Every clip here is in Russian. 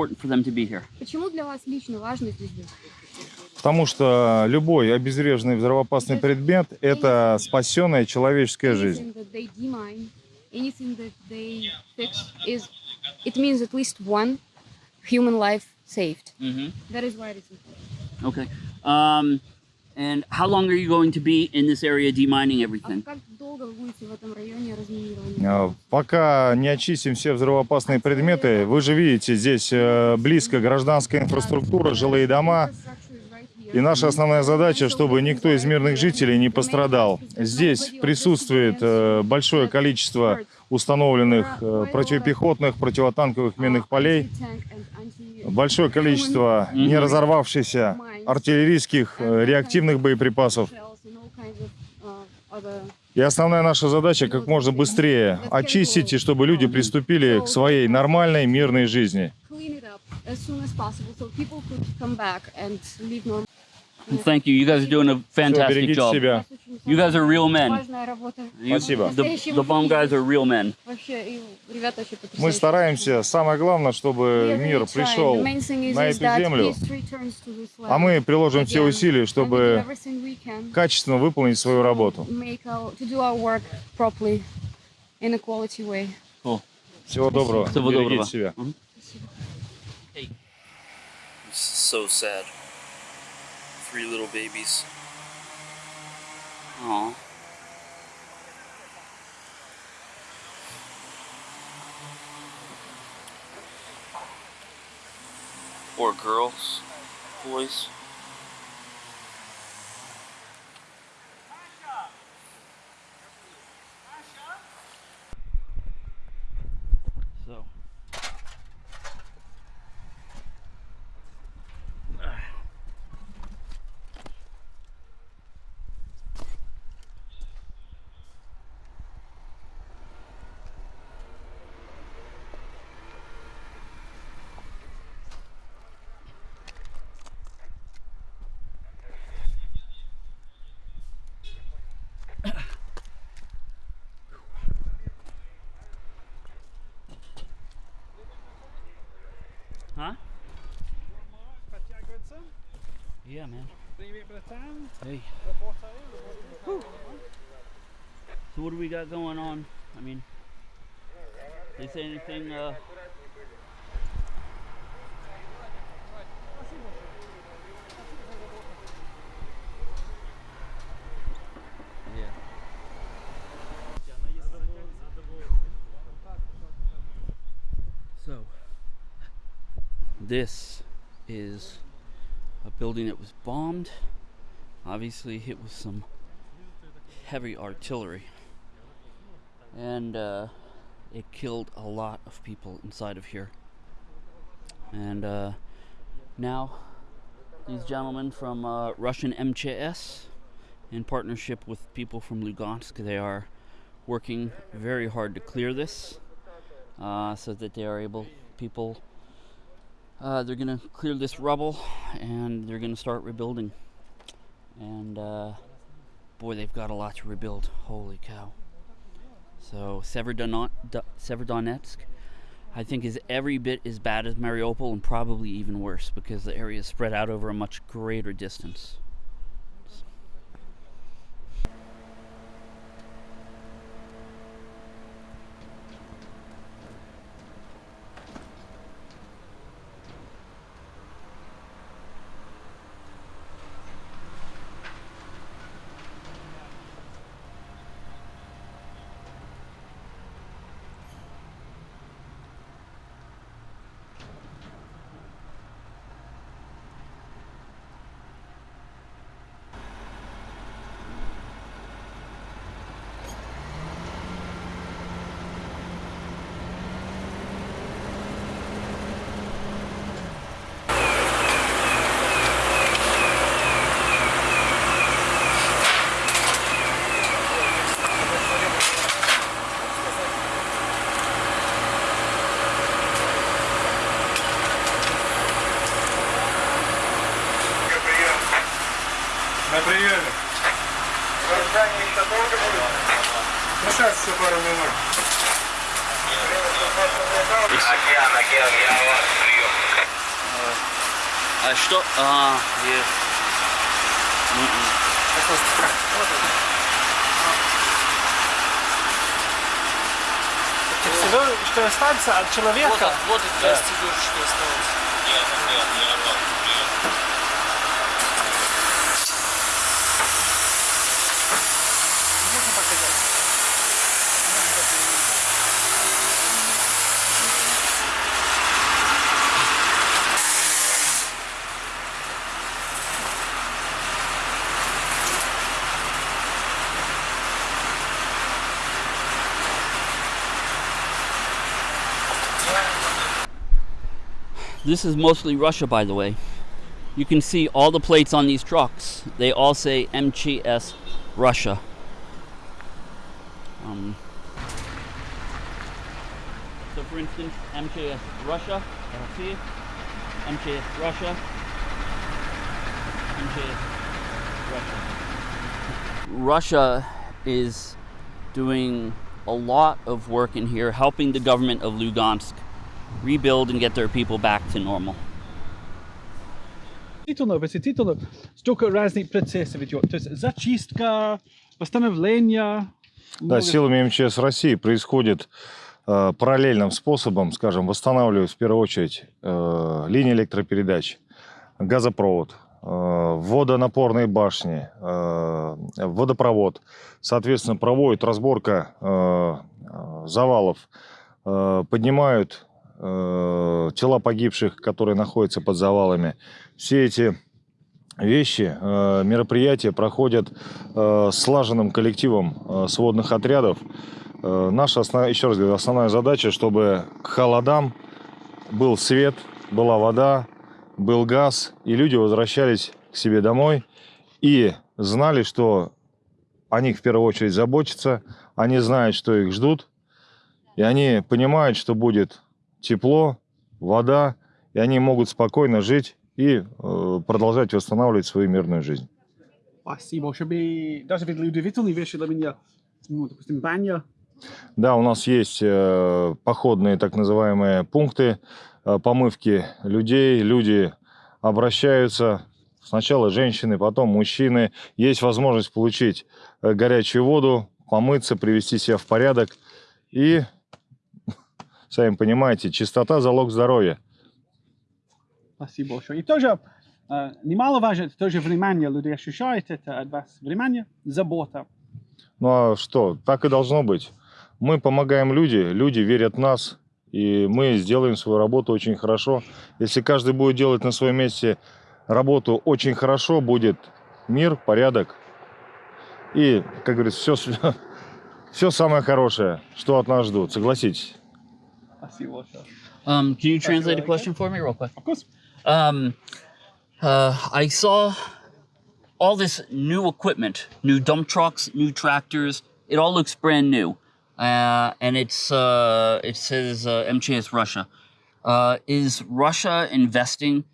important for them to be here? Почему для вас лично важно здесь быть? Потому что любой обезвреженный взрывоопасный предмет – это спасенная человеческая жизнь. Anything that they demine, anything that they fix is, it means at least one human life saved. Mm-hmm. That is why it is important. Okay. Um, and how long are you going to be in this area demining А everything? как долго вы будете в этом районе разминирования? А, Пока не очистим все взрывоопасные предметы, вы же видите, здесь э, близко гражданская инфраструктура, жилые дома. И наша основная задача, чтобы никто из мирных жителей не пострадал. Здесь присутствует э, большое количество установленных э, противопехотных, противотанковых минных полей, большое количество не разорвавшихся артиллерийских э, реактивных боеприпасов. И основная наша задача как можно быстрее очистить, и чтобы люди приступили к своей нормальной мирной жизни. Thank you. You guys are doing a fantastic берегите job. себя. You guys are real men. Важная работа. You- Спасибо. The, the bomb guys are real men. Вообще, и ребята вообще Мы стараемся, самое главное, We чтобы мир trying. пришел на эту that землю, peace returns to this land а мы приложим все усилия, And we do чтобы everything we can качественно выполнить свою работу. make our- to do our work properly in a quality way. Cool. Всего доброго. Всего Берегите доброго. себя. So sad. Three little babies. Aw. Or girls. Boys. So. Yeah, man. Hey. So what do we got going on? I mean, they say anything? Uh, yeah. So this is building that was bombed, obviously hit with some heavy artillery, and uh, it killed a lot of people inside of here. And uh, now, these gentlemen from uh, Russian MCS, in partnership with people from Lugansk, they are working very hard to clear this. Uh, so that they are able, people, uh, they're going to clear this rubble and they're going to start rebuilding. And uh, boy, they've got a lot to rebuild. Holy cow. So Severodonetsk, I think, is every bit as bad as Mariupol and probably even worse because the area is spread out over a much greater distance. На приеме. Ну, сейчас еще пару минут. А что? А, е- М-м. Всего, что останется от человека. Вот, он, вот и 200 душ, что осталось. This is mostly Russia, by the way. You can see all the plates on these trucks. They all say MGS Russia. Um, so for instance, MGS Russia, see, MGS Russia, MGS Russia. Russia is doing a lot of work in here, helping the government of Lugansk rebuild and get their people back to normal. Действительно, действительно, столько разных процессов идет. То есть зачистка, восстановление. Да, силами МЧС России происходит э, параллельным способом, скажем, восстанавливают в первую очередь э, линии электропередач, газопровод, э, водонапорные башни, э, водопровод. Соответственно, проводит разборка завалов, поднимают э, тела погибших, которые находятся под завалами. Все эти вещи, э, мероприятия проходят э, слаженным коллективом сводных отрядов. Наша, основ- еще раз говорю, основная задача, чтобы к холодам был свет, была вода, был газ, и люди возвращались к себе домой и знали, что о них в первую очередь заботятся, они знают, что их ждут, и они понимают, что будет тепло, вода, и они могут спокойно жить и э, продолжать восстанавливать свою мирную жизнь. Спасибо, даже ведь удивительные вещи для меня. Ну, допустим, баня. Да, у нас есть э, походные так называемые пункты э, помывки людей. Люди обращаются, сначала женщины, потом мужчины. Есть возможность получить э, горячую воду, помыться, привести себя в порядок. И, сами понимаете, чистота – залог здоровья. Спасибо большое. И тоже э, немаловажно, это тоже внимание. Люди ощущают это от вас. Внимание, забота. Ну а что, так и должно быть. Мы помогаем люди, люди верят в нас, и мы сделаем свою работу очень хорошо. Если каждый будет делать на своем месте работу очень хорошо, будет мир, порядок. И, как говорится, все, все самое хорошее, что от нас ждут, согласитесь. I see Um, can you translate a question for me real quick? Of course. Um, uh, I saw all this new equipment, new dump trucks, new tractors. It all looks brand new. Uh, and it's uh, it says uh, MCS Russia. Uh, is Russia investing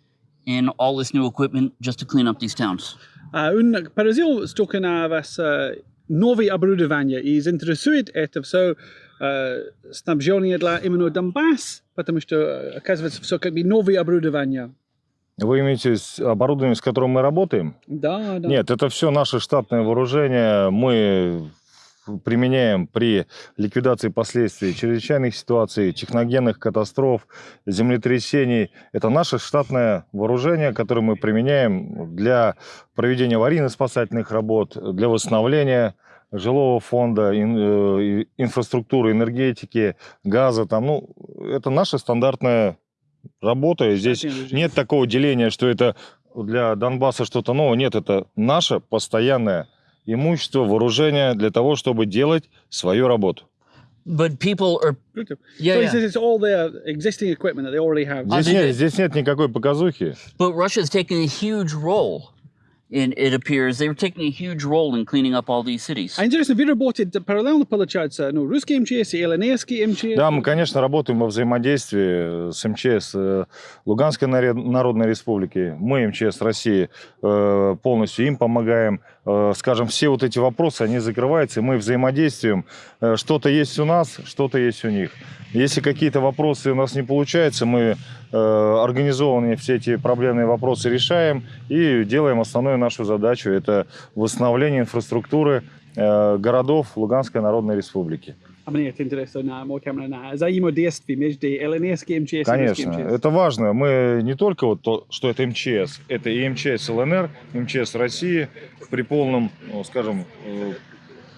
in all this new equipment just to clean up these towns? Uh, un Brazil stoken av novi abrudovanje iz interesuit etav so снабжение для именно Донбасс, потому что оказывается все как бы новые оборудования. Вы имеете оборудование, с которым мы работаем? Да, да. Нет, это все наше штатное вооружение. Мы применяем при ликвидации последствий чрезвычайных ситуаций, техногенных катастроф, землетрясений. Это наше штатное вооружение, которое мы применяем для проведения аварийно-спасательных работ, для восстановления жилого фонда, ин- э, инфраструктуры, энергетики, газа. Там, ну, это наша стандартная работа. И Здесь нет такого деления, что это для Донбасса что-то новое. Нет, это наше постоянное имущество, вооружение для того, чтобы делать свою работу. But people are yeah, so yeah. says it's all their existing equipment that they already have. Здесь, нет, здесь нет никакой показухи. But Russia's taking a huge role in it appears they were taking a huge role in cleaning up all these cities. А интересно, вы работаете параллельно, получается, ну, русский МЧС и ЛНРский МЧС? Да, мы, конечно, работаем во взаимодействии с МЧС э, Луганской Народной Республики. Мы, МЧС России, э, полностью им помогаем. Э, Скажем, все вот эти вопросы, они закрываются, и мы взаимодействуем. Э, Что-то есть у нас, что-то есть у них. Если какие-то вопросы у нас не получаются, мы э, организованные все эти проблемные вопросы решаем и делаем основную нашу задачу. Это восстановление инфраструктуры городов Луганской Народной Республики. А мне это интересно камера, на взаимодействие между МЧС и Конечно, русским МЧС. это важно. Мы не только вот то, что это МЧС, это и МЧС ЛНР, МЧС России при полном, ну, скажем, э,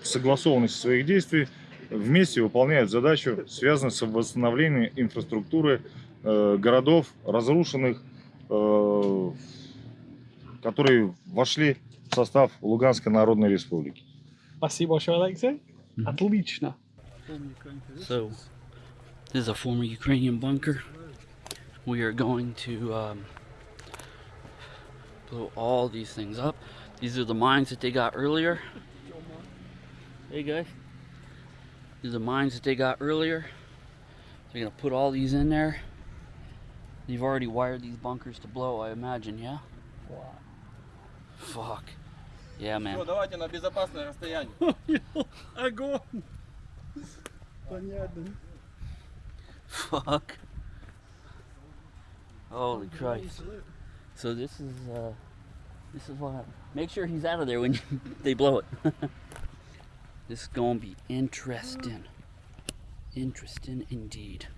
согласованности своих действий вместе выполняют задачу, связанную с восстановлением инфраструктуры э, городов, разрушенных, э, которые вошли в состав Луганской Народной Республики. Спасибо большое, Алексей. Отлично. So, this is a former Ukrainian bunker. We are going to um, blow all these things up. These are the mines that they got earlier. Hey guys, these are mines that they got earlier. They're gonna put all these in there. They've already wired these bunkers to blow, I imagine, yeah? Fuck. Yeah, man. давайте на безопасное расстояние. Огонь. Понятно. Fuck. Holy Christ. So this is uh this is what happened. Make sure he's out of there when you, they blow it. this is gonna be interesting. Interesting indeed.